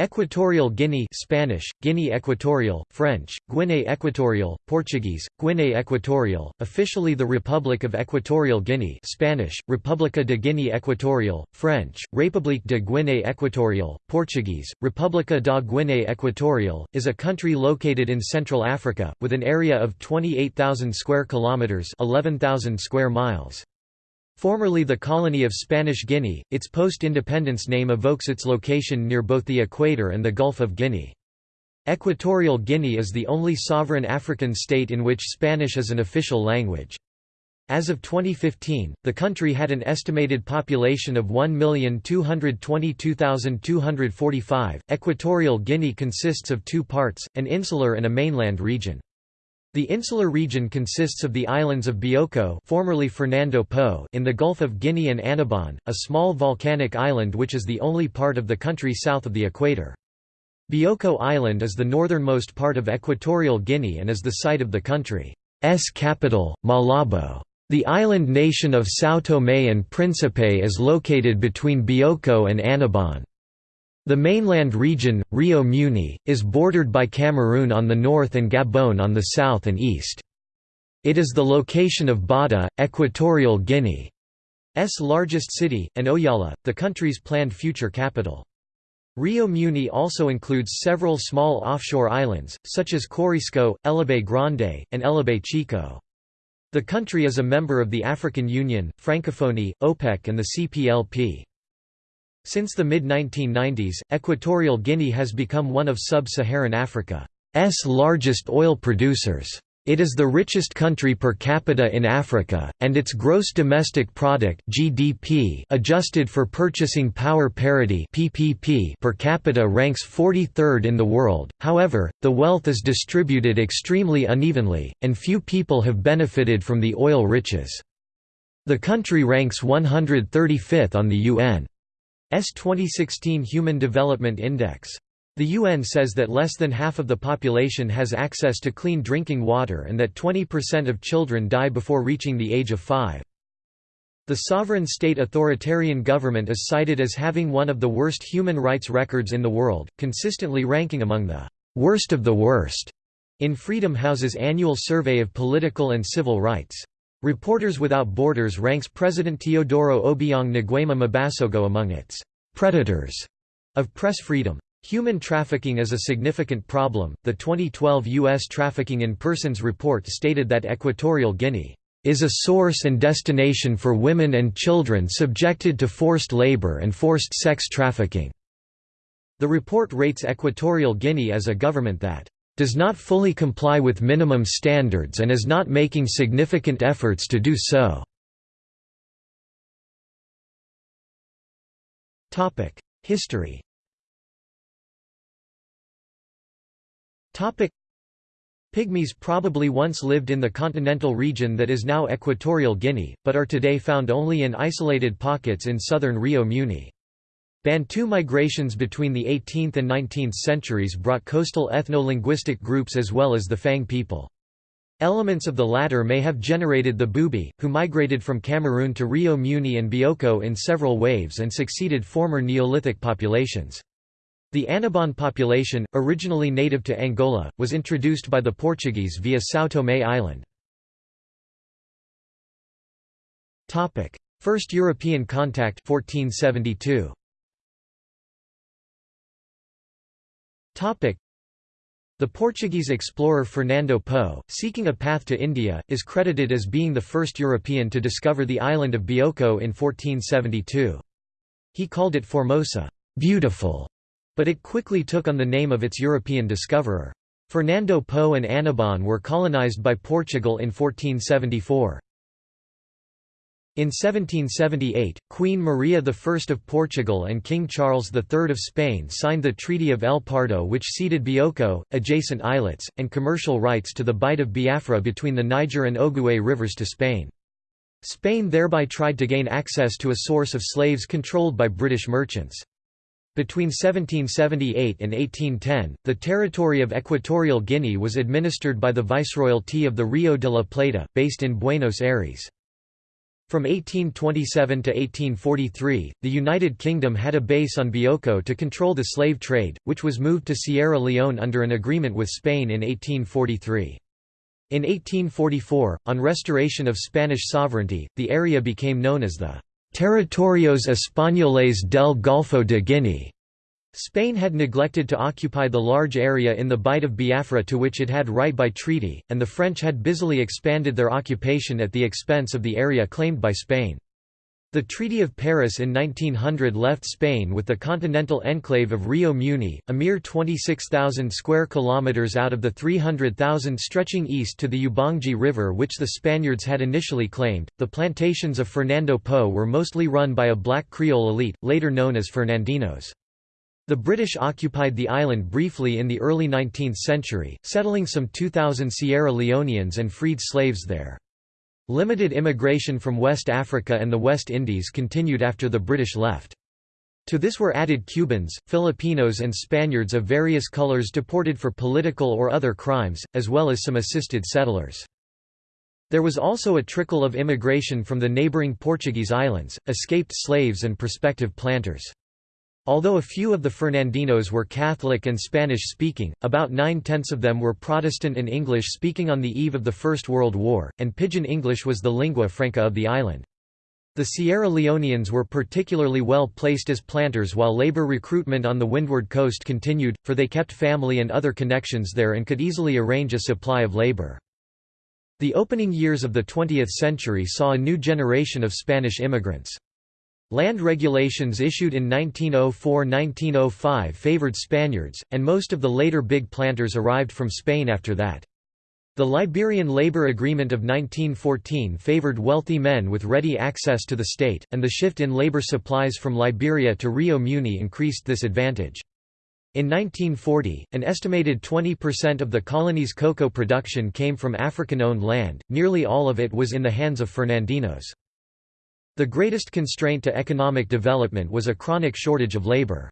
Equatorial Guinea Spanish, Guinea Equatorial, French, Guinée Equatorial, Portuguese, Guinée Equatorial, officially the Republic of Equatorial Guinea Spanish, República de Guinea Equatorial, French, République de Guinée Equatorial, Portuguese, República da Guinea Equatorial, is a country located in Central Africa, with an area of 28,000 square kilometres 11,000 square miles. Formerly the colony of Spanish Guinea, its post-independence name evokes its location near both the equator and the Gulf of Guinea. Equatorial Guinea is the only sovereign African state in which Spanish is an official language. As of 2015, the country had an estimated population of 1,222,245. Equatorial Guinea consists of two parts, an insular and a mainland region. The insular region consists of the islands of Bioko formerly Fernando Po in the Gulf of Guinea and Annobon, a small volcanic island which is the only part of the country south of the equator. Bioko Island is the northernmost part of Equatorial Guinea and is the site of the country's capital, Malabo. The island nation of São Tomé and Príncipe is located between Bioko and Annobon. The mainland region, Rio Muni, is bordered by Cameroon on the north and Gabon on the south and east. It is the location of Bata, Equatorial Guinea's largest city, and Oyala, the country's planned future capital. Rio Muni also includes several small offshore islands, such as Corisco, Elobey Grande, and Elobey Chico. The country is a member of the African Union, Francophonie, OPEC and the CPLP. Since the mid-1990s, Equatorial Guinea has become one of sub-Saharan Africa's largest oil producers. It is the richest country per capita in Africa, and its gross domestic product (GDP) adjusted for purchasing power parity (PPP) per capita ranks 43rd in the world. However, the wealth is distributed extremely unevenly, and few people have benefited from the oil riches. The country ranks 135th on the UN 2016 Human Development Index. The UN says that less than half of the population has access to clean drinking water and that 20% of children die before reaching the age of 5. The sovereign state authoritarian government is cited as having one of the worst human rights records in the world, consistently ranking among the worst of the worst in Freedom House's annual survey of political and civil rights. Reporters Without Borders ranks President Teodoro Obiang Nguema Mbasogo among its predators of press freedom. Human trafficking is a significant problem. The 2012 U.S. Trafficking in Persons report stated that Equatorial Guinea is a source and destination for women and children subjected to forced labor and forced sex trafficking. The report rates Equatorial Guinea as a government that does not fully comply with minimum standards and is not making significant efforts to do so. History Pygmies probably once lived in the continental region that is now Equatorial Guinea, but are today found only in isolated pockets in southern Rio Muni. Bantu migrations between the 18th and 19th centuries brought coastal ethno-linguistic groups as well as the Fang people. Elements of the latter may have generated the Bubi, who migrated from Cameroon to Rio Muni and Bioko in several waves and succeeded former Neolithic populations. The Annobon population, originally native to Angola, was introduced by the Portuguese via São Tomé Island. First European contact 1472. The Portuguese explorer Fernando Po, seeking a path to India, is credited as being the first European to discover the island of Bioko in 1472. He called it Formosa beautiful", but it quickly took on the name of its European discoverer. Fernando Po and Annobon were colonized by Portugal in 1474. In 1778, Queen Maria I of Portugal and King Charles III of Spain signed the Treaty of El Pardo which ceded Bioko, adjacent islets, and commercial rights to the Bight of Biafra between the Niger and Ogooué rivers to Spain. Spain thereby tried to gain access to a source of slaves controlled by British merchants. Between 1778 and 1810, the territory of Equatorial Guinea was administered by the Viceroyalty of the Rio de la Plata, based in Buenos Aires. From 1827 to 1843, the United Kingdom had a base on Bioko to control the slave trade, which was moved to Sierra Leone under an agreement with Spain in 1843. In 1844, on restoration of Spanish sovereignty, the area became known as the Territorios Españoles del Golfo de Guinea. Spain had neglected to occupy the large area in the Bight of Biafra to which it had right by treaty, and the French had busily expanded their occupation at the expense of the area claimed by Spain. The Treaty of Paris in 1900 left Spain with the continental enclave of Rio Muni, a mere 26,000 square kilometers out of the 300,000 stretching east to the Ubangi River which the Spaniards had initially claimed. The plantations of Fernando Po were mostly run by a black Creole elite, later known as Fernandinos. The British occupied the island briefly in the early 19th century, settling some 2,000 Sierra Leoneans and freed slaves there. Limited immigration from West Africa and the West Indies continued after the British left. To this were added Cubans, Filipinos and Spaniards of various colors deported for political or other crimes, as well as some assisted settlers. There was also a trickle of immigration from the neighboring Portuguese islands, escaped slaves and prospective planters. Although a few of the Fernandinos were Catholic and Spanish-speaking, about nine-tenths of them were Protestant and English-speaking on the eve of the First World War, and Pidgin English was the lingua franca of the island. The Sierra Leoneans were particularly well placed as planters while labor recruitment on the windward coast continued, for they kept family and other connections there and could easily arrange a supply of labor. The opening years of the 20th century saw a new generation of Spanish immigrants. Land regulations issued in 1904–1905 favored Spaniards, and most of the later big planters arrived from Spain after that. The Liberian Labor Agreement of 1914 favored wealthy men with ready access to the state, and the shift in labor supplies from Liberia to Rio Muni increased this advantage. In 1940, an estimated 20% of the colony's cocoa production came from African-owned land, nearly all of it was in the hands of Fernandinos. The greatest constraint to economic development was a chronic shortage of labor.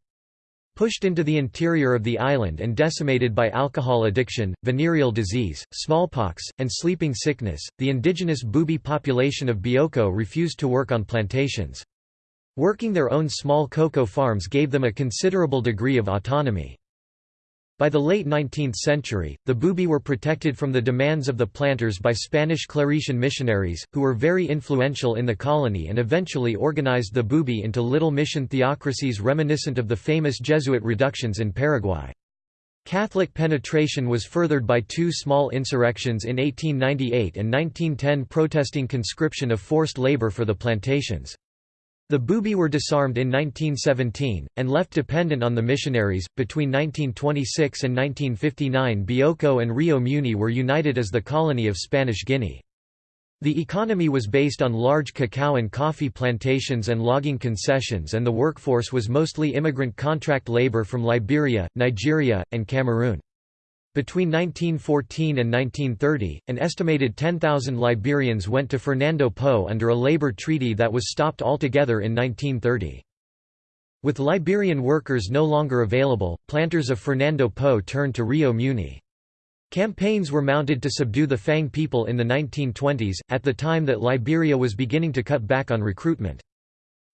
Pushed into the interior of the island and decimated by alcohol addiction, venereal disease, smallpox, and sleeping sickness, the indigenous Bubi population of Bioko refused to work on plantations. Working their own small cocoa farms gave them a considerable degree of autonomy. By the late 19th century, the Bubi were protected from the demands of the planters by Spanish Claretian missionaries, who were very influential in the colony and eventually organized the Bubi into little mission theocracies reminiscent of the famous Jesuit reductions in Paraguay. Catholic penetration was furthered by two small insurrections in 1898 and 1910 protesting conscription of forced labor for the plantations. The Bubi were disarmed in 1917, and left dependent on the missionaries. Between 1926 and 1959, Bioko and Rio Muni were united as the colony of Spanish Guinea. The economy was based on large cacao and coffee plantations and logging concessions, and the workforce was mostly immigrant contract labor from Liberia, Nigeria, and Cameroon. Between 1914 and 1930, an estimated 10,000 Liberians went to Fernando Po under a labor treaty that was stopped altogether in 1930. With Liberian workers no longer available, planters of Fernando Po turned to Rio Muni. Campaigns were mounted to subdue the Fang people in the 1920s, at the time that Liberia was beginning to cut back on recruitment.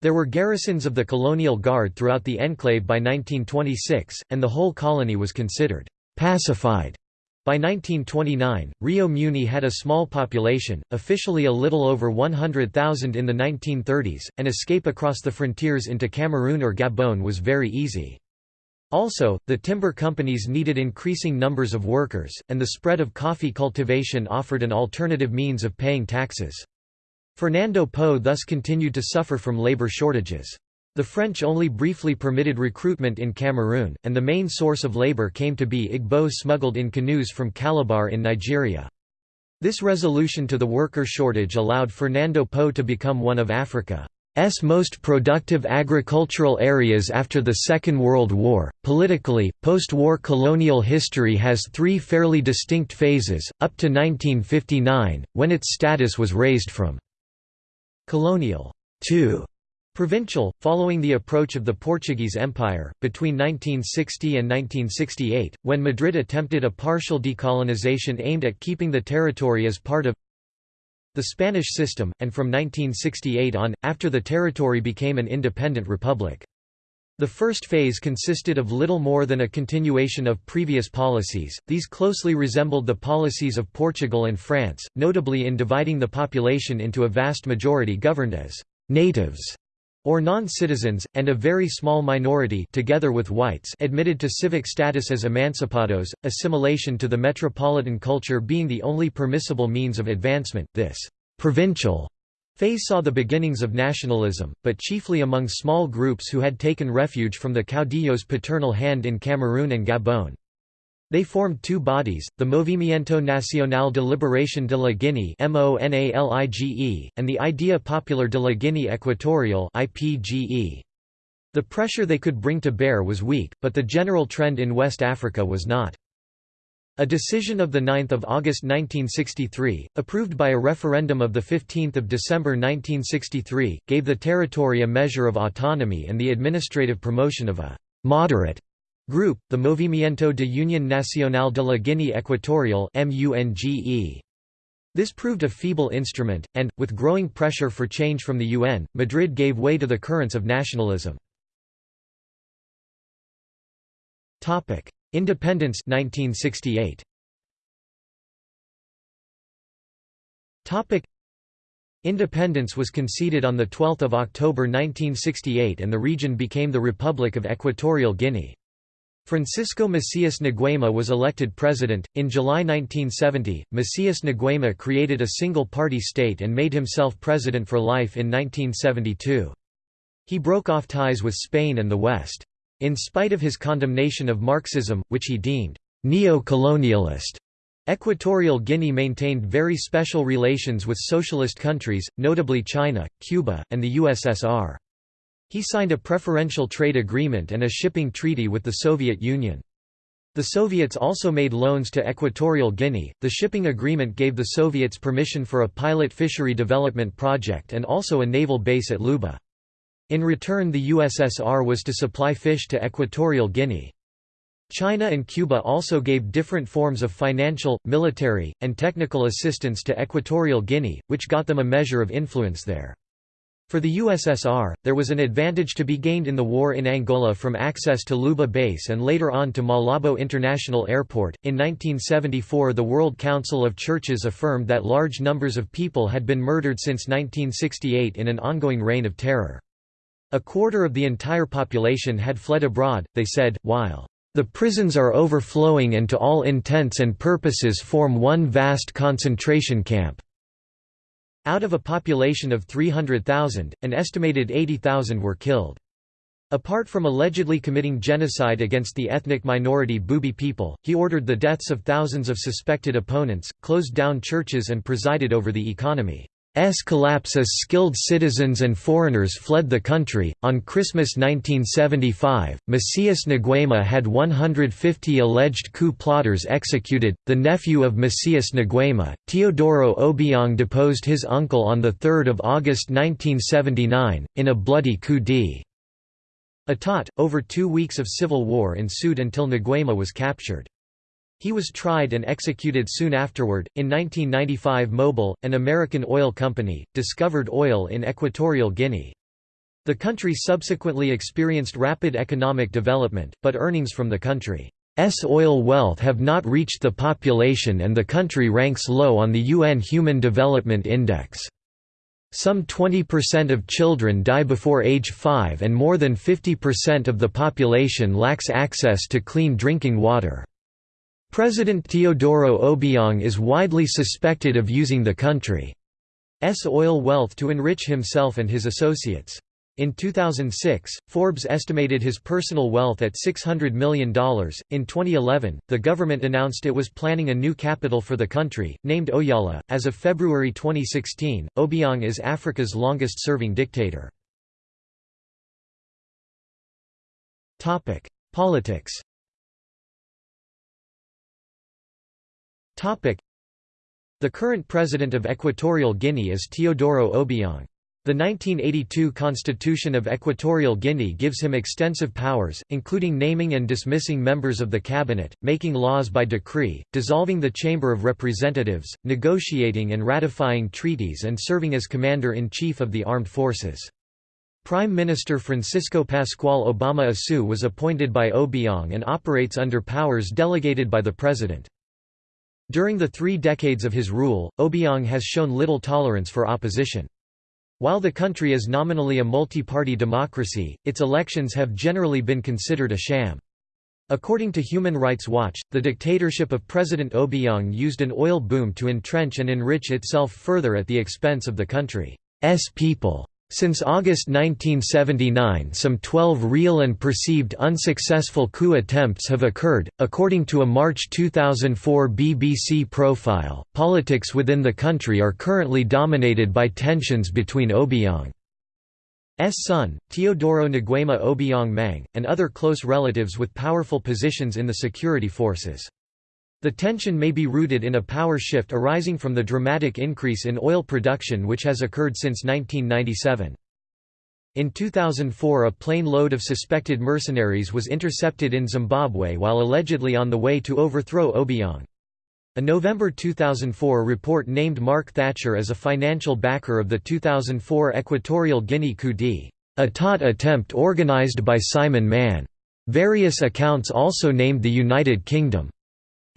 There were garrisons of the colonial guard throughout the enclave by 1926, and the whole colony was considered pacified. By 1929, Rio Muni had a small population, officially a little over 100,000 in the 1930s, and escape across the frontiers into Cameroon or Gabon was very easy. Also, the timber companies needed increasing numbers of workers, and the spread of coffee cultivation offered an alternative means of paying taxes. Fernando Po thus continued to suffer from labor shortages. The French only briefly permitted recruitment in Cameroon, and the main source of labor came to be Igbo smuggled in canoes from Calabar in Nigeria. This resolution to the worker shortage allowed Fernando Po to become one of Africa's most productive agricultural areas after the Second World War. Politically, post war colonial history has three fairly distinct phases, up to 1959, when its status was raised from colonial to Provincial, following the approach of the Portuguese Empire, between 1960 and 1968, when Madrid attempted a partial decolonization aimed at keeping the territory as part of the Spanish system, and from 1968 on, after the territory became an independent republic. The first phase consisted of little more than a continuation of previous policies, these closely resembled the policies of Portugal and France, notably in dividing the population into a vast majority governed as «natives» or non-citizens, and a very small minority together with whites admitted to civic status as emancipados, assimilation to the metropolitan culture being the only permissible means of advancement. This «provincial» phase saw the beginnings of nationalism, but chiefly among small groups who had taken refuge from the caudillo's paternal hand in Cameroon and Gabon. They formed two bodies, the Movimiento Nacional de Liberación de la Guinea and the Idea Popular de la Guinea Equatorial The pressure they could bring to bear was weak, but the general trend in West Africa was not. A decision of 9 August 1963, approved by a referendum of 15 December 1963, gave the territory a measure of autonomy and the administrative promotion of a «moderate» Group, the Movimiento de Unión Nacional de la Guinea Equatorial This proved a feeble instrument, and, with growing pressure for change from the UN, Madrid gave way to the currents of nationalism. Independence 1968. Independence was conceded on 12 October 1968 and the region became the Republic of Equatorial Guinea. Francisco Macias Nguema was elected president. In July 1970, Macias Nguema created a single party state and made himself president for life in 1972. He broke off ties with Spain and the West. In spite of his condemnation of Marxism, which he deemed neo-colonialist, Equatorial Guinea maintained very special relations with socialist countries, notably China, Cuba, and the USSR. He signed a preferential trade agreement and a shipping treaty with the Soviet Union. The Soviets also made loans to Equatorial Guinea. The shipping agreement gave the Soviets permission for a pilot fishery development project and also a naval base at Luba. In return, the USSR was to supply fish to Equatorial Guinea. China and Cuba also gave different forms of financial, military, and technical assistance to Equatorial Guinea, which got them a measure of influence there. For the USSR, there was an advantage to be gained in the war in Angola from access to Luba Base and later on to Malabo International Airport. In 1974, the World Council of Churches affirmed that large numbers of people had been murdered since 1968 in an ongoing reign of terror. A quarter of the entire population had fled abroad, they said, while the prisons are overflowing and to all intents and purposes form one vast concentration camp. Out of a population of 300,000, an estimated 80,000 were killed. Apart from allegedly committing genocide against the ethnic minority Bubi people, he ordered the deaths of thousands of suspected opponents, closed down churches and presided over the economy. S collapse as skilled citizens and foreigners fled the country. On Christmas 1975, Macias Nguema had 150 alleged coup plotters executed. The nephew of Macias Nguema, Teodoro Obiang, deposed his uncle on 3 August 1979, in a bloody coup d'état. Over two weeks of civil war ensued until Nguema was captured. He was tried and executed soon afterward. In 1995, Mobil, an American oil company, discovered oil in Equatorial Guinea. The country subsequently experienced rapid economic development, but earnings from the country's oil wealth have not reached the population and the country ranks low on the UN Human Development Index. Some 20% of children die before age 5 and more than 50% of the population lacks access to clean drinking water. President Teodoro Obiang is widely suspected of using the country's oil wealth to enrich himself and his associates. In 2006, Forbes estimated his personal wealth at $600 million. In 2011, the government announced it was planning a new capital for the country, named Oyala. As of February 2016, Obiang is Africa's longest serving dictator. Politics The current president of Equatorial Guinea is Teodoro Obiang. The 1982 Constitution of Equatorial Guinea gives him extensive powers, including naming and dismissing members of the cabinet, making laws by decree, dissolving the Chamber of Representatives, negotiating and ratifying treaties and serving as Commander-in-Chief of the Armed Forces. Prime Minister Francisco Pascual Obama Asue was appointed by Obiang and operates under powers delegated by the President. During the three decades of his rule, Obiang has shown little tolerance for opposition. While the country is nominally a multi-party democracy, its elections have generally been considered a sham. According to Human Rights Watch, the dictatorship of President Obiang used an oil boom to entrench and enrich itself further at the expense of the country's people. Since August 1979 some 12 real and perceived unsuccessful coup attempts have occurred. According to a March 2004 BBC profile, politics within the country are currently dominated by tensions between Obiang's son, Teodoro Nguema Obiang Mang, and other close relatives with powerful positions in the security forces. The tension may be rooted in a power shift arising from the dramatic increase in oil production which has occurred since 1997. In 2004 a plane load of suspected mercenaries was intercepted in Zimbabwe while allegedly on the way to overthrow Obiang. A November 2004 report named Mark Thatcher as a financial backer of the 2004 Equatorial Guinea coup d'état attempt organized by Simon Mann. Various accounts also named the United Kingdom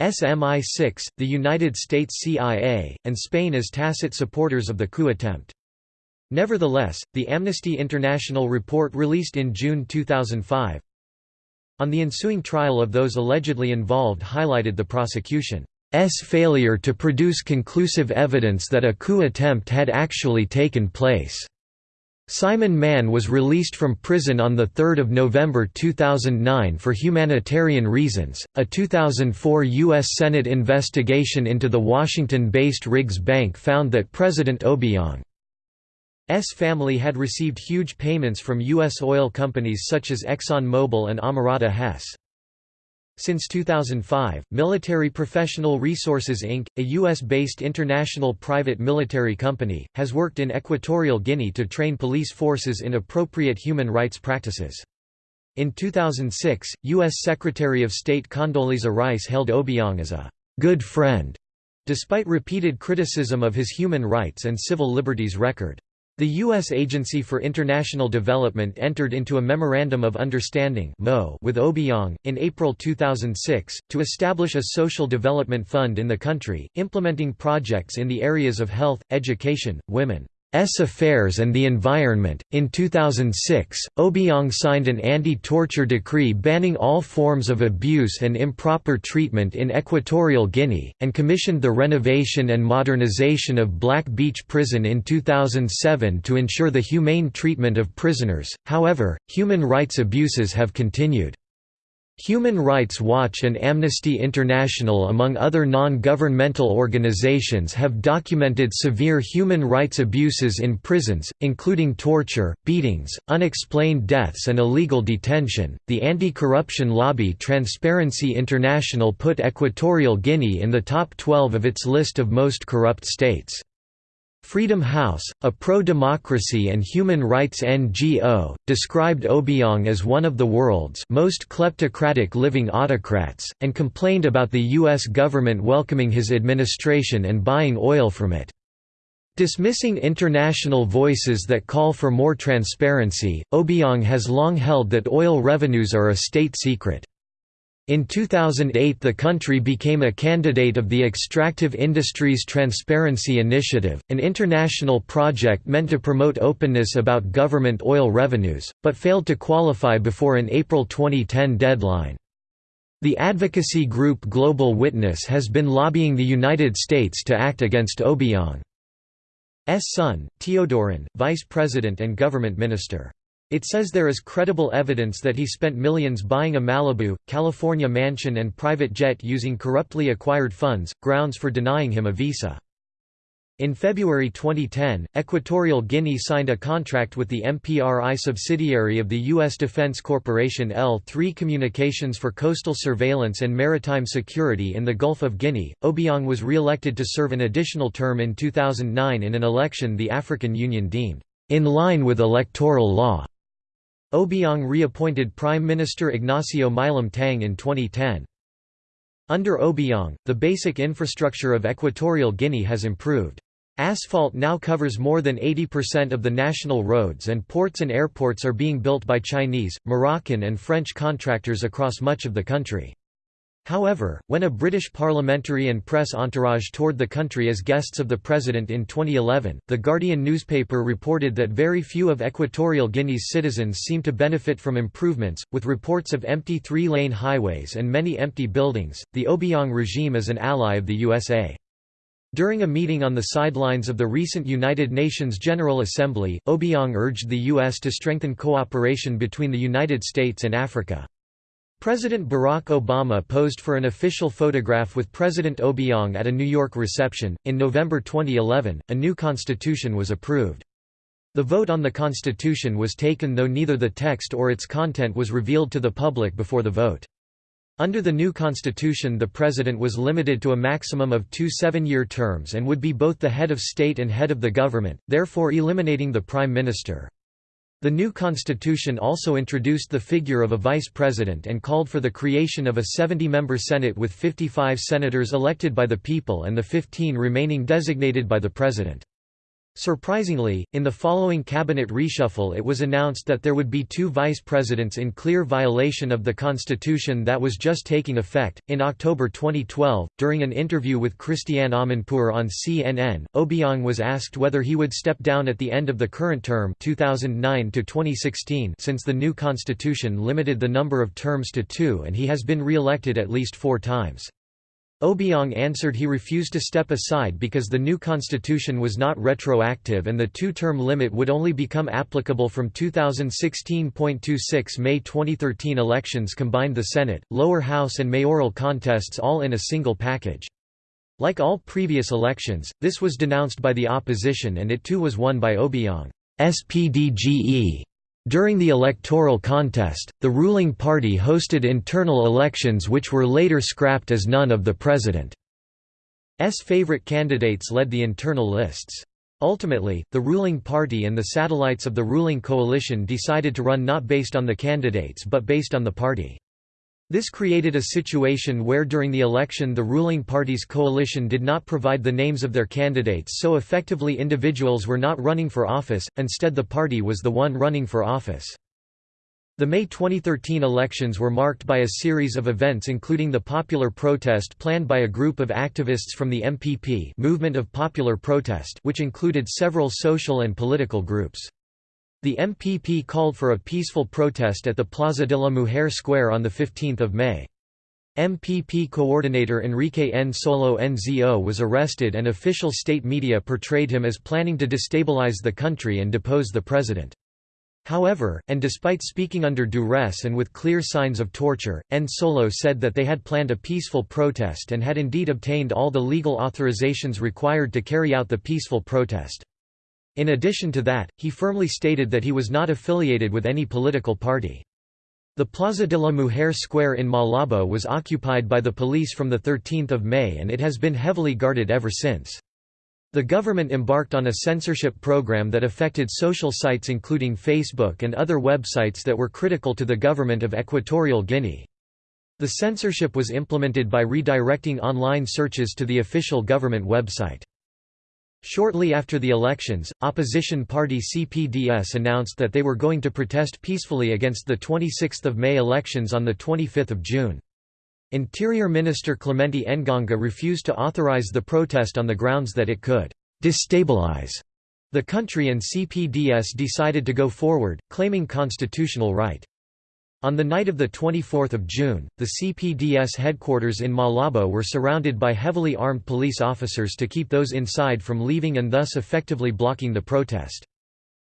SMI-6, the United States CIA, and Spain as tacit supporters of the coup attempt. Nevertheless, the Amnesty International report released in June 2005 on the ensuing trial of those allegedly involved highlighted the prosecution's failure to produce conclusive evidence that a coup attempt had actually taken place. Simon Mann was released from prison on 3 November 2009 for humanitarian reasons. A 2004 U.S. Senate investigation into the Washington based Riggs Bank found that President Obiang's family had received huge payments from U.S. oil companies such as ExxonMobil and Amerada Hess. Since 2005, Military Professional Resources Inc., a U.S.-based international private military company, has worked in Equatorial Guinea to train police forces in appropriate human rights practices. In 2006, U.S. Secretary of State Condoleezza Rice held Obiang as a «good friend», despite repeated criticism of his human rights and civil liberties record. The U.S. Agency for International Development entered into a Memorandum of Understanding with Obiang, in April 2006, to establish a social development fund in the country, implementing projects in the areas of health, education, women, S Affairs and the Environment. In 2006, Obiang signed an anti-torture decree banning all forms of abuse and improper treatment in Equatorial Guinea, and commissioned the renovation and modernization of Black Beach Prison in 2007 to ensure the humane treatment of prisoners. However, human rights abuses have continued. Human Rights Watch and Amnesty International among other non-governmental organizations have documented severe human rights abuses in prisons, including torture, beatings, unexplained deaths and illegal detention. The anti-corruption lobby Transparency International put Equatorial Guinea in the top 12 of its list of most corrupt states. Freedom House, a pro-democracy and human rights NGO, described Obiang as one of the world's most kleptocratic living autocrats, and complained about the U.S. government welcoming his administration and buying oil from it. Dismissing international voices that call for more transparency, Obiang has long held that oil revenues are a state secret. In 2008 the country became a candidate of the Extractive Industries Transparency Initiative, an international project meant to promote openness about government oil revenues, but failed to qualify before an April 2010 deadline. The advocacy group Global Witness has been lobbying the United States to act against Obiang's son, Teodorin, vice president and government minister. It says there is credible evidence that he spent millions buying a Malibu, California mansion and private jet using corruptly acquired funds, grounds for denying him a visa. In February 2010, Equatorial Guinea signed a contract with the MPRI subsidiary of the U.S. Defense Corporation L3 Communications for coastal surveillance and maritime security in the Gulf of Guinea. Obiang was re elected to serve an additional term in 2009 in an election the African Union deemed in line with electoral law. Obiang reappointed Prime Minister Ignacio Milam Tang in 2010. Under Obiang, the basic infrastructure of Equatorial Guinea has improved. Asphalt now covers more than 80% of the national roads and ports and airports are being built by Chinese, Moroccan and French contractors across much of the country. However, when a British parliamentary and press entourage toured the country as guests of the president in 2011, The Guardian newspaper reported that very few of Equatorial Guinea's citizens seem to benefit from improvements, with reports of empty three-lane highways and many empty buildings. The Obiang regime is an ally of the USA. During a meeting on the sidelines of the recent United Nations General Assembly, Obiang urged the U.S. to strengthen cooperation between the United States and Africa. President Barack Obama posed for an official photograph with President Obiang at a New York reception. In November 2011, a new constitution was approved. The vote on the constitution was taken though neither the text or its content was revealed to the public before the vote. Under the new constitution the president was limited to a maximum of two seven-year terms and would be both the head of state and head of the government, therefore eliminating the prime minister. The new constitution also introduced the figure of a vice president and called for the creation of a 70-member Senate with 55 senators elected by the people and the 15 remaining designated by the president. Surprisingly, in the following cabinet reshuffle it was announced that there would be two vice presidents in clear violation of the constitution that was just taking effect. In October 2012, during an interview with Christiane Amanpour on CNN, Obiang was asked whether he would step down at the end of the current term 2009 to 2016 since the new constitution limited the number of terms to two and he has been re-elected at least four times. Obiang answered he refused to step aside because the new constitution was not retroactive and the two-term limit would only become applicable from 2016.26 May 2013 elections combined the Senate, lower house and mayoral contests all in a single package. Like all previous elections, this was denounced by the opposition and it too was won by Obiang's PDGE. During the electoral contest, the ruling party hosted internal elections which were later scrapped as none of the president's favorite candidates led the internal lists. Ultimately, the ruling party and the satellites of the ruling coalition decided to run not based on the candidates but based on the party. This created a situation where during the election the ruling party's coalition did not provide the names of their candidates so effectively individuals were not running for office, instead the party was the one running for office. The May 2013 elections were marked by a series of events including the popular protest planned by a group of activists from the MPP Movement of Popular Protest which included several social and political groups. The MPP called for a peaceful protest at the Plaza de la Mujer Square on 15 May. MPP coordinator Enrique Nsolo Nzo was arrested and official state media portrayed him as planning to destabilize the country and depose the president. However, and despite speaking under duress and with clear signs of torture, Nsolo said that they had planned a peaceful protest and had indeed obtained all the legal authorizations required to carry out the peaceful protest. In addition to that, he firmly stated that he was not affiliated with any political party. The Plaza de la Mujer Square in Malabo was occupied by the police from 13 May and it has been heavily guarded ever since. The government embarked on a censorship program that affected social sites including Facebook and other websites that were critical to the government of Equatorial Guinea. The censorship was implemented by redirecting online searches to the official government website. Shortly after the elections, opposition party CPDS announced that they were going to protest peacefully against the 26 May elections on 25 June. Interior Minister Clemente Engonga refused to authorize the protest on the grounds that it could «destabilize» the country and CPDS decided to go forward, claiming constitutional right. On the night of 24 June, the CPDS headquarters in Malabo were surrounded by heavily armed police officers to keep those inside from leaving and thus effectively blocking the protest.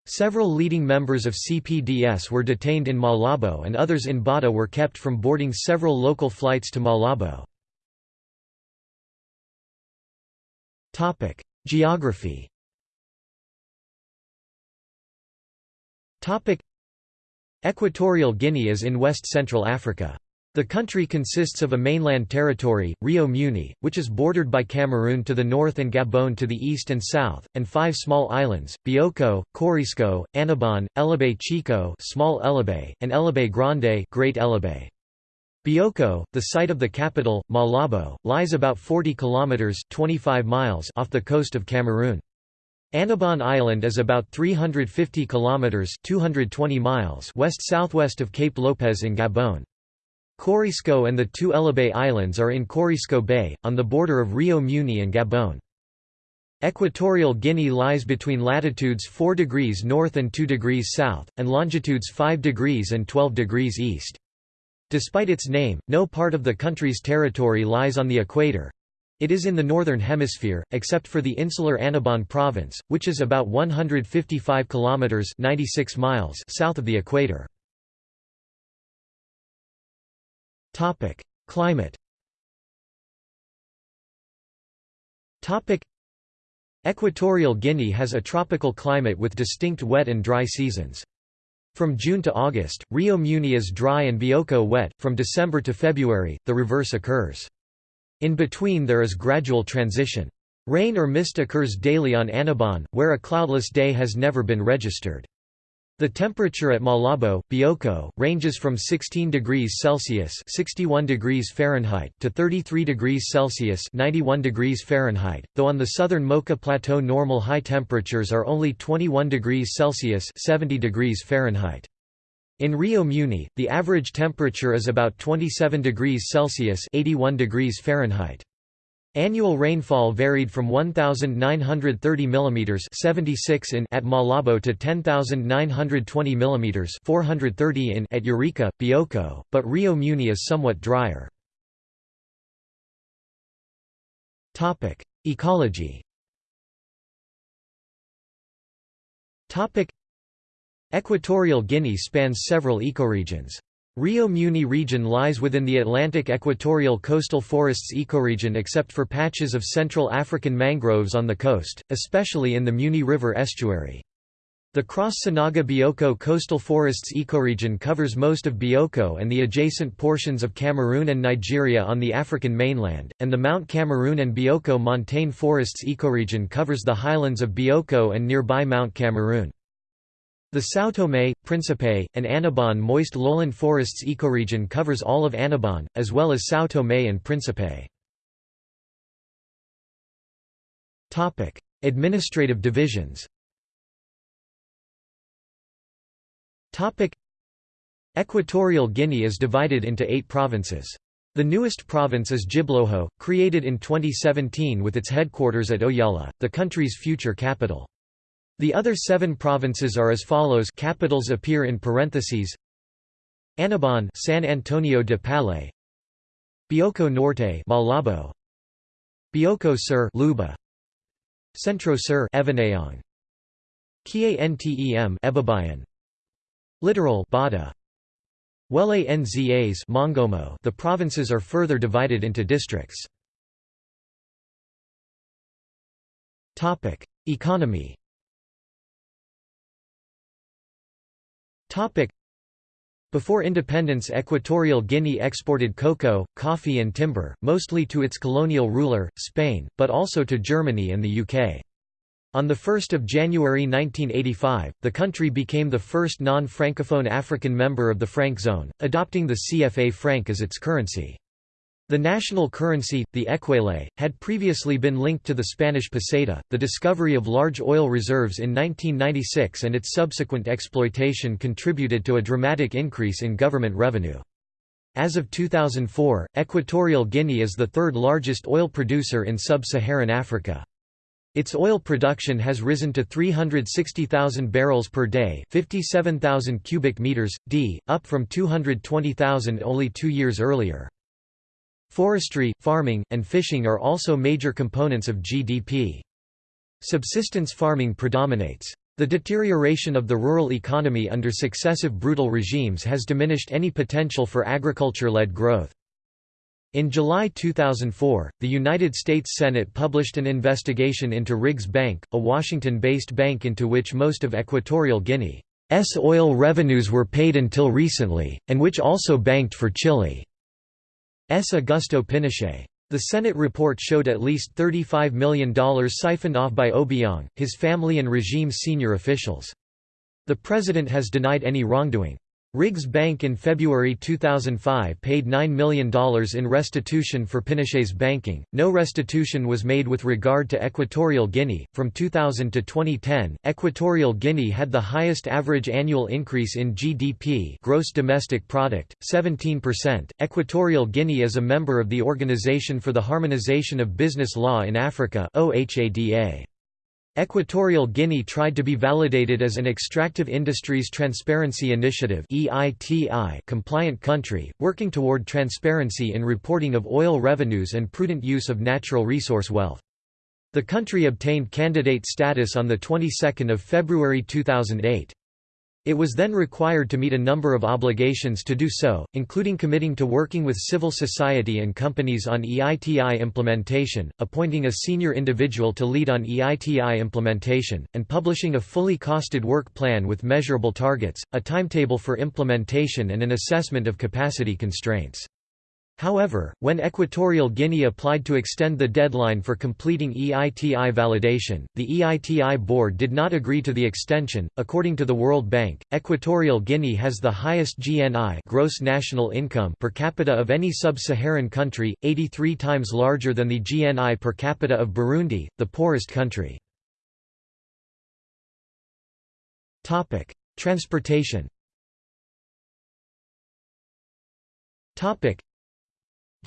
Several leading members of CPDS were detained in Malabo and others in Bata were kept from boarding several local flights to Malabo. Geography Equatorial Guinea is in west-central Africa. The country consists of a mainland territory, Rio Muni, which is bordered by Cameroon to the north and Gabon to the east and south, and five small islands, Bioko, Corisco, Annobon, Elobey Chico small Elobey, and Elobey Grande Great Elobey. Bioko, the site of the capital, Malabo, lies about 40 kilometers 25 miles off the coast of Cameroon. Annobon Island is about 350 kilometers 220 miles west-southwest of Cape Lopez in Gabon. Corisco and the two Elobey Islands are in Corisco Bay, on the border of Rio Muni and Gabon. Equatorial Guinea lies between latitudes 4 degrees north and 2 degrees south, and longitudes 5 degrees and 12 degrees east. Despite its name, no part of the country's territory lies on the equator. It is in the northern hemisphere, except for the insular Annobon province, which is about 155 kilometers (96 miles) south of the equator. Topic: Climate. Topic: Equatorial Guinea has a tropical climate with distinct wet and dry seasons. From June to August, Rio Muni is dry and Bioko wet, from December to February, the reverse occurs. In between there is gradual transition. Rain or mist occurs daily on Annobon, where a cloudless day has never been registered. The temperature at Malabo, Bioko, ranges from 16 degrees Celsius (61 degrees Fahrenheit) to 33 degrees Celsius (91 degrees Fahrenheit), though on the southern Moka Plateau normal high temperatures are only 21 degrees Celsius (70 degrees Fahrenheit). In Rio Muni, the average temperature is about 27 degrees Celsius (81 degrees Fahrenheit). Annual rainfall varied from 1930 mm 76 in at Malabo to 10920 mm 430 in at Ureca, Bioko, but Rio Muni is somewhat drier. Topic: Ecology. Topic: Equatorial Guinea spans several ecoregions. Rio Muni region lies within the Atlantic equatorial coastal forests ecoregion except for patches of Central African mangroves on the coast, especially in the Muni River estuary. The Cross-Sanaga Bioko coastal forests ecoregion covers most of Bioko and the adjacent portions of Cameroon and Nigeria on the African mainland, and the Mount Cameroon and Bioko montane forests ecoregion covers the highlands of Bioko and nearby Mount Cameroon. The São Tomé, Príncipe, and Annobon moist lowland forests ecoregion covers all of Annobon, as well as São Tomé and Príncipe. Administrative divisions Equatorial Guinea is divided into eight provinces. The newest province is Djibloho, created in 2017 with its headquarters at Oyala, the country's future capital. The other seven provinces are as follows capitals appear in parentheses. Annobon San Antonio de Palé Bioko Norte Malabo. Bioko Sur Luba. Centro Sur Evinayong Kientem Ebebiyín. Littoral Bata. Wele Nzas Mongomo. The provinces are further divided into districts. Topic. Economy Before independence Equatorial Guinea exported cocoa, coffee and timber, mostly to its colonial ruler, Spain, but also to Germany and the UK. On 1 January 1985, the country became the first non-francophone African member of the franc zone, adopting the CFA franc as its currency. The national currency, the ekwele, had previously been linked to the Spanish peseta. The discovery of large oil reserves in 1996 and its subsequent exploitation contributed to a dramatic increase in government revenue. As of 2004, Equatorial Guinea is the third largest oil producer in sub-Saharan Africa. Its oil production has risen to 360,000 barrels per day 57,000 cubic meters, d, up from 220,000 only two years earlier. Forestry, farming, and fishing are also major components of GDP. Subsistence farming predominates. The deterioration of the rural economy under successive brutal regimes has diminished any potential for agriculture-led growth. In July 2004, the United States Senate published an investigation into Riggs Bank, a Washington-based bank into which most of Equatorial Guinea's oil revenues were paid until recently, and which also banked for Chile. Augusto Pinochet. The Senate report showed at least $35 million siphoned off by Obiang, his family and regime's senior officials. The president has denied any wrongdoing. Riggs Bank in February 2005 paid $9 million in restitution for Pinochet's banking. No restitution was made with regard to Equatorial Guinea. From 2000 to 2010, Equatorial Guinea had the highest average annual increase in GDP, gross domestic product, 17%. Equatorial Guinea is a member of the Organization for the Harmonization of Business Law in Africa (OHADA). Equatorial Guinea tried to be validated as an Extractive Industries Transparency Initiative compliant country, working toward transparency in reporting of oil revenues and prudent use of natural resource wealth. The country obtained candidate status on the 22nd of February 2008. It was then required to meet a number of obligations to do so, including committing to working with civil society and companies on EITI implementation, appointing a senior individual to lead on EITI implementation, and publishing a fully costed work plan with measurable targets, a timetable for implementation and an assessment of capacity constraints. However, when Equatorial Guinea applied to extend the deadline for completing EITI validation, the EITI board did not agree to the extension. According to the World Bank, Equatorial Guinea has the highest GNI gross national income per capita of any sub-Saharan country, 83 times larger than the GNI per capita of Burundi, the poorest country. Topic: Transportation. Topic: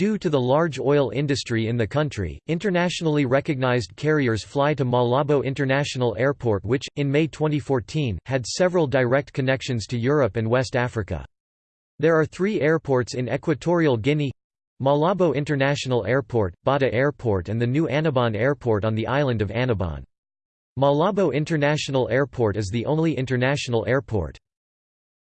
Due to the large oil industry in the country, internationally recognized carriers fly to Malabo International Airport which, in May 2014, had several direct connections to Europe and West Africa. There are three airports in Equatorial Guinea Malabo International Airport, Bata Airport and the new Annobon Airport on the island of Annobon. Malabo International Airport is the only international airport.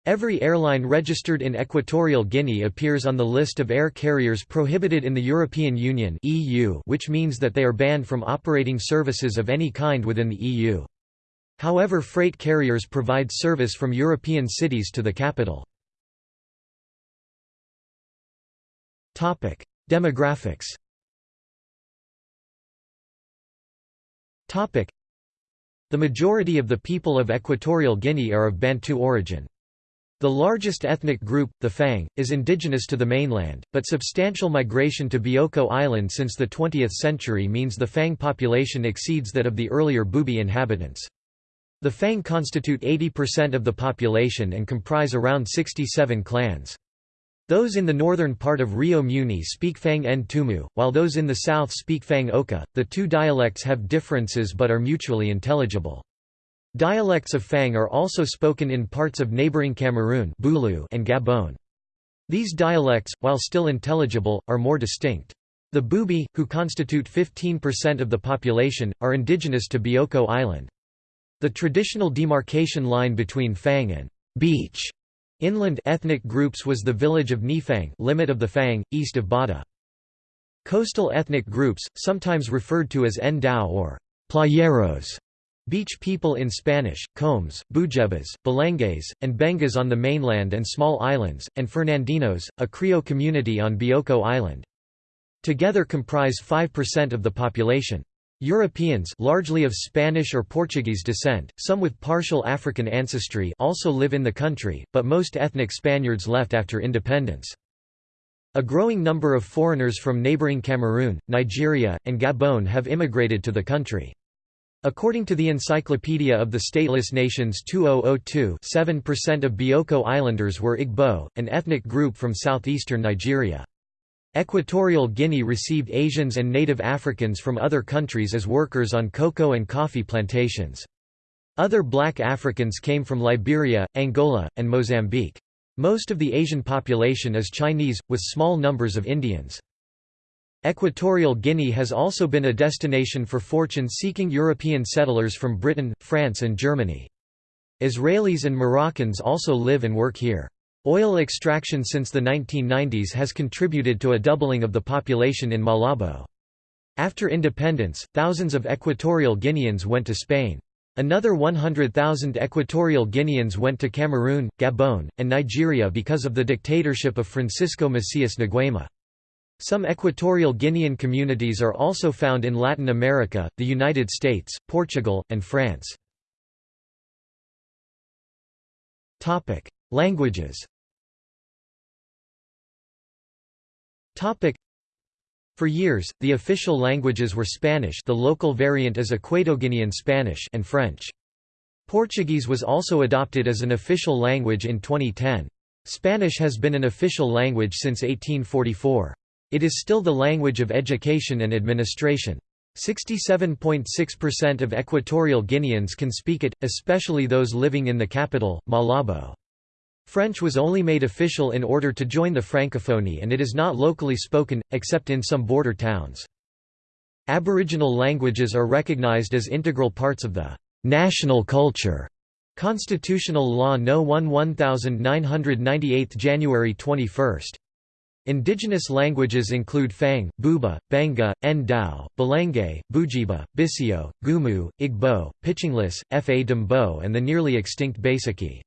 Every airline registered in Equatorial Guinea appears on the list of air carriers prohibited in the European Union (EU), which means that they are banned from operating services of any kind within the EU. However, freight carriers provide service from European cities to the capital. Topic: Demographics. Topic: The majority of the people of Equatorial Guinea are of Bantu origin. The largest ethnic group, the Fang, is indigenous to the mainland, but substantial migration to Bioko Island since the 20th century means the Fang population exceeds that of the earlier Bubi inhabitants. The Fang constitute 80% of the population and comprise around 67 clans. Those in the northern part of Rio Muni speak Fang Ntumu, while those in the south speak Fang Oka. The two dialects have differences but are mutually intelligible. Dialects of Fang are also spoken in parts of neighboring Cameroon and Gabon. These dialects, while still intelligible, are more distinct. The Bubi, who constitute 15% of the population, are indigenous to Bioko Island. The traditional demarcation line between Fang and beach inland ethnic groups was the village of Nifang limit of the Fang, east of Bata. Coastal ethnic groups, sometimes referred to as Ndowe or playeros, Beach people in Spanish, Combes, Bujebas, Balengues, and Bengas on the mainland and small islands, and Fernandinos, a Creole community on Bioko Island. Together comprise 5% of the population. Europeans largely of Spanish or Portuguese descent, some with partial African ancestry also live in the country, but most ethnic Spaniards left after independence. A growing number of foreigners from neighboring Cameroon, Nigeria, and Gabon have immigrated to the country. According to the Encyclopedia of the Stateless Nations 2002 7% of Bioko Islanders were Igbo, an ethnic group from southeastern Nigeria. Equatorial Guinea received Asians and native Africans from other countries as workers on cocoa and coffee plantations. Other black Africans came from Liberia, Angola, and Mozambique. Most of the Asian population is Chinese, with small numbers of Indians. Equatorial Guinea has also been a destination for fortune-seeking European settlers from Britain, France and Germany. Israelis and Moroccans also live and work here. Oil extraction since the 1990s has contributed to a doubling of the population in Malabo. After independence, thousands of Equatorial Guineans went to Spain. Another 100,000 Equatorial Guineans went to Cameroon, Gabon, and Nigeria because of the dictatorship of Francisco Macias Nguema. Some Equatorial Guinean communities are also found in Latin America, the United States, Portugal, and France. Languages For years, the official languages were Spanish the local variant is Equatoguinean Spanish and French. Portuguese was also adopted as an official language in 2010. Spanish has been an official language since 1844. It is still the language of education and administration. 67.6% of Equatorial Guineans can speak it, especially those living in the capital, Malabo. French was only made official in order to join the Francophonie and it is not locally spoken, except in some border towns. Aboriginal languages are recognized as integral parts of the national culture. Constitutional Law No. 1 1998 January 21. Indigenous languages include Fang, Buba, Benga, Ndowe, Balengue, Bujeba, Bisio, Gumu, Igbo, Pichinglés, Fa d'Ambô and the nearly extinct Baseke.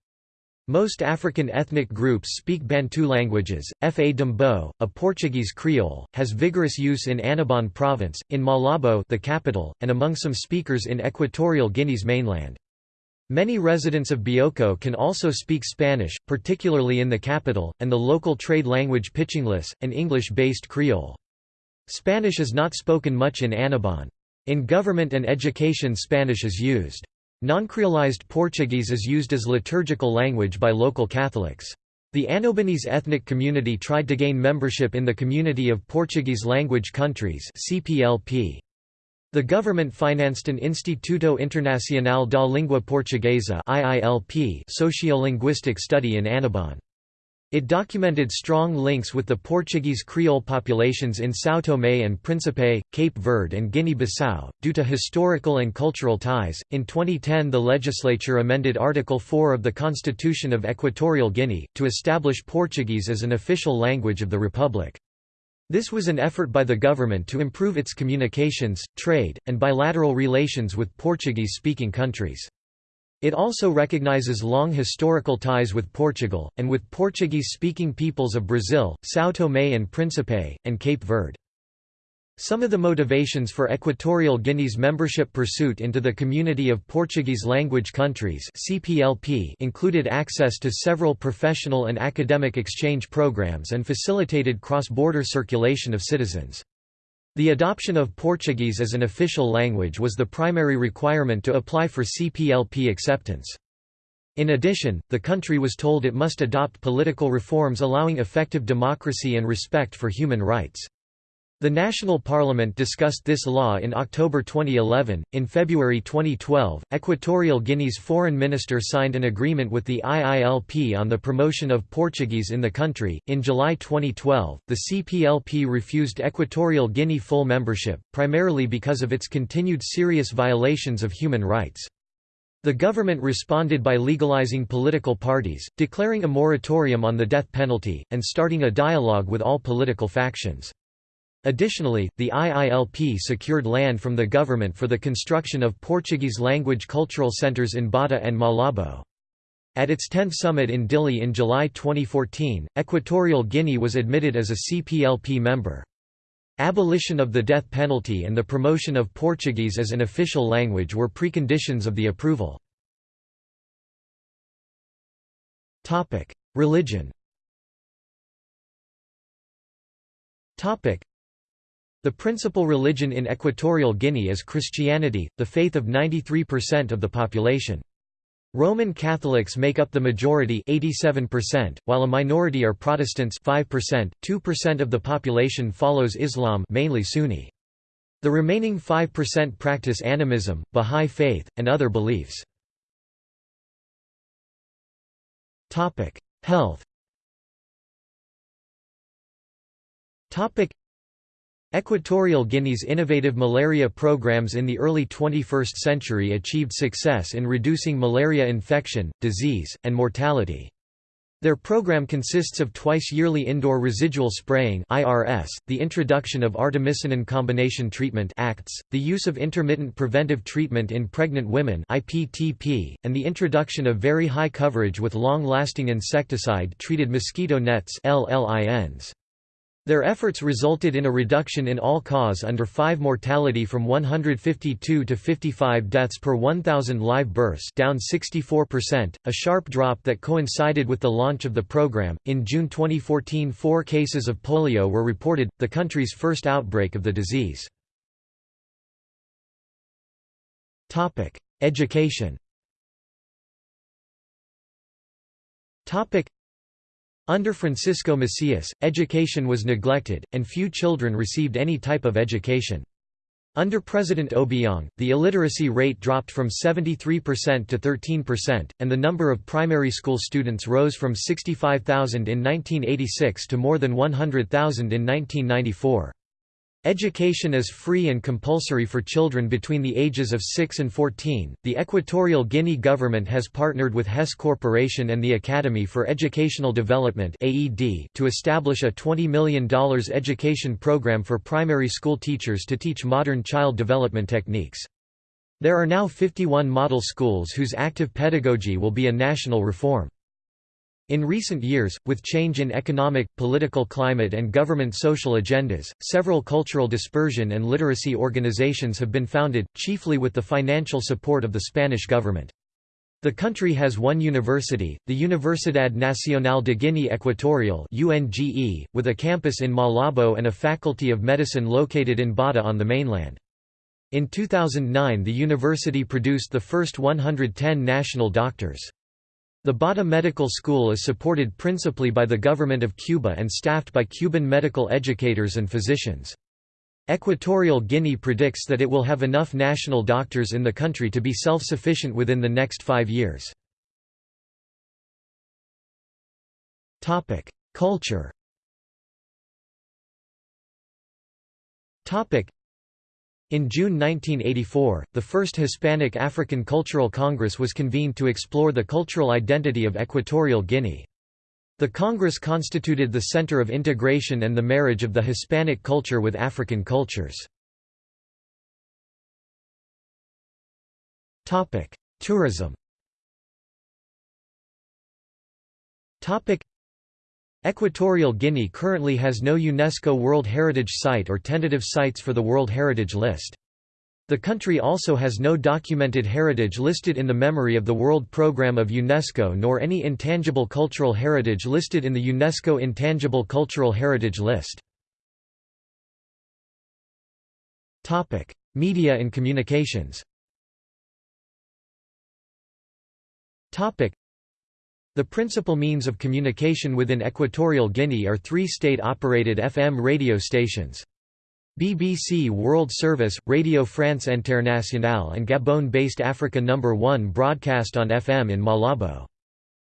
Most African ethnic groups speak Bantu languages. Fa d'Ambô, a Portuguese Creole, has vigorous use in Annobon province, in Malabo the capital, and among some speakers in Equatorial Guinea's mainland. Many residents of Bioko can also speak Spanish, particularly in the capital, and the local trade language Pichinglés, an English-based Creole. Spanish is not spoken much in Annobon. In government and education Spanish is used. Non-creolized Portuguese is used as liturgical language by local Catholics. The Annobonese ethnic community tried to gain membership in the Community of Portuguese Language Countries CPLP. The government financed an Instituto Internacional da Língua Portuguesa sociolinguistic study in Annobon. It documented strong links with the Portuguese Creole populations in São Tomé and Príncipe, Cape Verde, and Guinea Bissau, due to historical and cultural ties. In 2010, the legislature amended Article 4 of the Constitution of Equatorial Guinea, to establish Portuguese as an official language of the Republic. This was an effort by the government to improve its communications, trade, and bilateral relations with Portuguese-speaking countries. It also recognizes long historical ties with Portugal, and with Portuguese-speaking peoples of Brazil, São Tomé and Príncipe, and Cape Verde. Some of the motivations for Equatorial Guinea's membership pursuit into the Community of Portuguese Language Countries (CPLP) included access to several professional and academic exchange programs and facilitated cross-border circulation of citizens. The adoption of Portuguese as an official language was the primary requirement to apply for CPLP acceptance. In addition, the country was told it must adopt political reforms allowing effective democracy and respect for human rights. The National Parliament discussed this law in October 2011. In February 2012, Equatorial Guinea's foreign minister signed an agreement with the IILP on the promotion of Portuguese in the country. In July 2012, the CPLP refused Equatorial Guinea full membership, primarily because of its continued serious violations of human rights. The government responded by legalizing political parties, declaring a moratorium on the death penalty, and starting a dialogue with all political factions. Additionally, the IILP secured land from the government for the construction of Portuguese-language cultural centres in Bata and Malabo. At its 10th summit in Dili in July 2014, Equatorial Guinea was admitted as a CPLP member. Abolition of the death penalty and the promotion of Portuguese as an official language were preconditions of the approval. Religion the principal religion in Equatorial Guinea is Christianity, the faith of 93% of the population. Roman Catholics make up the majority 87%, while a minority are Protestants 5%, 2% of the population follows Islam mainly Sunni. The remaining 5% practice animism, Bahá'í faith, and other beliefs. Health Equatorial Guinea's innovative malaria programs in the early 21st century achieved success in reducing malaria infection, disease, and mortality. Their program consists of twice-yearly indoor residual spraying (IRS), the introduction of artemisinin combination treatment (ACTS), the use of intermittent preventive treatment in pregnant women (IPTP), and the introduction of very high coverage with long-lasting insecticide-treated mosquito nets (LLINs). Their efforts resulted in a reduction in all-cause under 5 mortality from 152 to 55 deaths per 1,000 live births down 64%, a sharp drop that coincided with the launch of the program. In June 2014 four cases of polio were reported, the country's first outbreak of the disease. Education under Francisco Macias, education was neglected, and few children received any type of education. Under President Obiang, the illiteracy rate dropped from 73% to 13%, and the number of primary school students rose from 65,000 in 1986 to more than 100,000 in 1994. Education is free and compulsory for children between the ages of 6 and 14. The Equatorial Guinea government has partnered with Hess Corporation and the Academy for Educational Development (AED) to establish a $20 million education program for primary school teachers to teach modern child development techniques. There are now 51 model schools whose active pedagogy will be a national reform. In recent years, with change in economic, political climate and government social agendas, several cultural dispersion and literacy organizations have been founded, chiefly with the financial support of the Spanish government. The country has one university, the Universidad Nacional de Guinea Equatorial with a campus in Malabo and a faculty of medicine located in Bata on the mainland. In 2009 the university produced the first 110 national doctors. The Bata Medical School is supported principally by the government of Cuba and staffed by Cuban medical educators and physicians. Equatorial Guinea predicts that it will have enough national doctors in the country to be self-sufficient within the next five years. Culture in June 1984, the first Hispanic African Cultural Congress was convened to explore the cultural identity of Equatorial Guinea. The Congress constituted the center of integration and the marriage of the Hispanic culture with African cultures. Tourism Equatorial Guinea currently has no UNESCO World Heritage Site or tentative sites for the World Heritage List. The country also has no documented heritage listed in the Memory of the World Programme of UNESCO nor any intangible cultural heritage listed in the UNESCO Intangible Cultural Heritage List. Media and communications the principal means of communication within Equatorial Guinea are three state-operated FM radio stations. BBC World Service, Radio France Internationale and Gabon-based Africa No. 1 broadcast on FM in Malabo.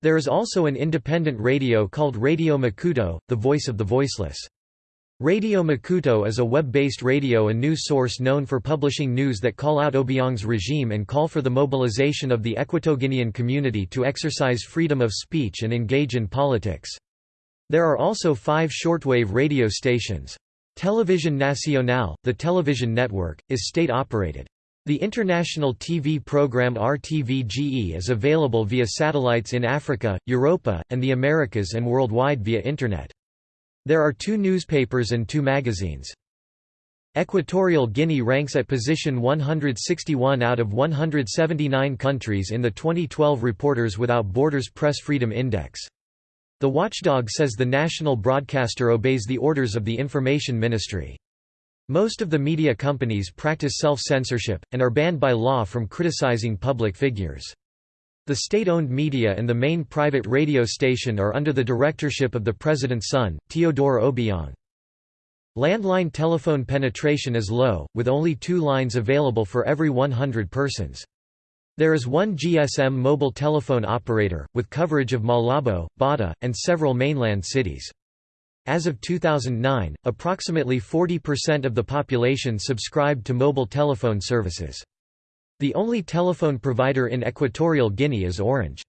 There is also an independent radio called Radio Macuto, the voice of the voiceless. Radio Macuto is a web-based radio and news source known for publishing news that call out Obiang's regime and call for the mobilization of the Equatoguinean community to exercise freedom of speech and engage in politics. There are also five shortwave radio stations. Television Nacional, the television network, is state-operated. The international TV program RTVGE is available via satellites in Africa, Europa, and the Americas and worldwide via Internet. There are two newspapers and two magazines. Equatorial Guinea ranks at position 161 out of 179 countries in the 2012 Reporters Without Borders Press Freedom Index. The watchdog says the national broadcaster obeys the orders of the Information Ministry. Most of the media companies practice self-censorship, and are banned by law from criticizing public figures. The state-owned media and the main private radio station are under the directorship of the president's son, Teodoro Obiang. Landline telephone penetration is low, with only two lines available for every 100 persons. There is one GSM mobile telephone operator, with coverage of Malabo, Bata, and several mainland cities. As of 2009, approximately 40% of the population subscribed to mobile telephone services. The only telephone provider in Equatorial Guinea is Orange.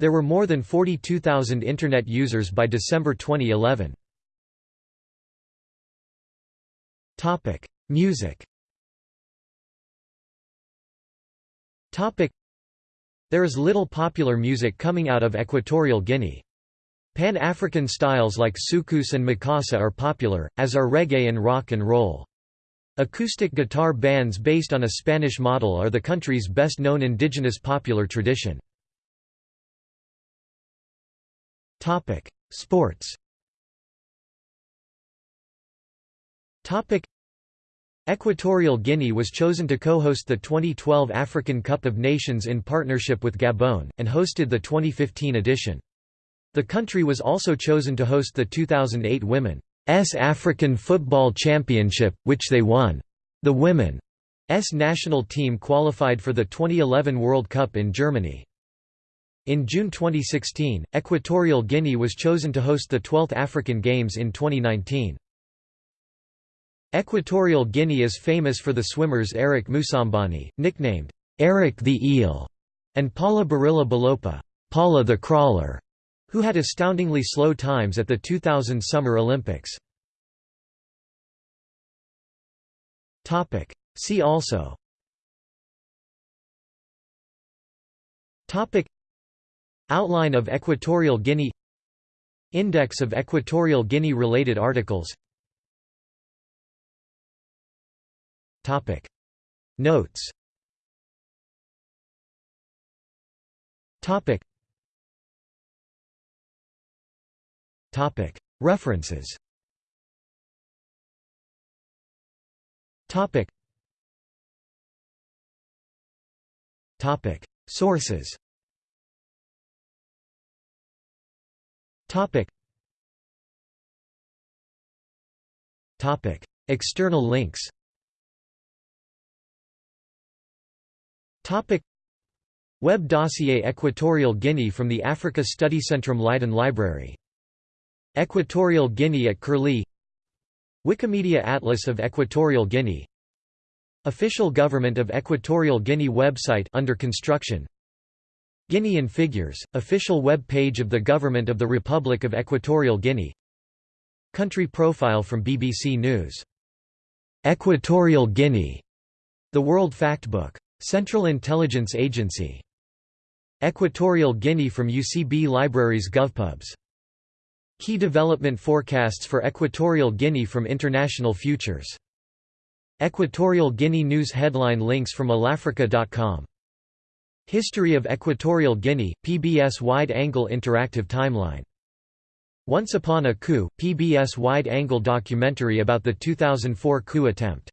There were more than 42,000 Internet users by December 2011. Music There is little popular music coming out of Equatorial Guinea. Pan-African styles like soukous and makossa are popular, as are reggae and rock and roll. Acoustic guitar bands based on a Spanish model are the country's best-known indigenous popular tradition. Sports Equatorial Guinea was chosen to co-host the 2012 African Cup of Nations in partnership with Gabon, and hosted the 2015 edition. The country was also chosen to host the 2008 Women's African Football Championship, which they won. The Women's national team qualified for the 2011 World Cup in Germany. In June 2016, Equatorial Guinea was chosen to host the 12th African Games in 2019. Equatorial Guinea is famous for the swimmers Eric Moussambani, nicknamed Eric the Eel, and Paula Barila Bolopa, Paula the Crawler who had astoundingly slow times at the 2000 Summer Olympics. See also. Topic. Outline of Equatorial Guinea. Index of Equatorial Guinea related articles. Topic. Notes References. Sources. External links. Web dossier Equatorial Guinea from the Africa Study Centrum Leiden Library Equatorial Guinea at Curlie Wikimedia Atlas of Equatorial Guinea Official Government of Equatorial Guinea website under construction Guinean figures, official web page of the Government of the Republic of Equatorial Guinea Country profile from BBC News. Equatorial Guinea, The World Factbook. Central Intelligence Agency. Equatorial Guinea from UCB Libraries GovPubs Key development forecasts for Equatorial Guinea from International Futures. Equatorial Guinea news headline links from allAfrica.com. History of Equatorial Guinea, PBS wide-angle interactive timeline. Once Upon a Coup, PBS wide-angle documentary about the 2004 coup attempt.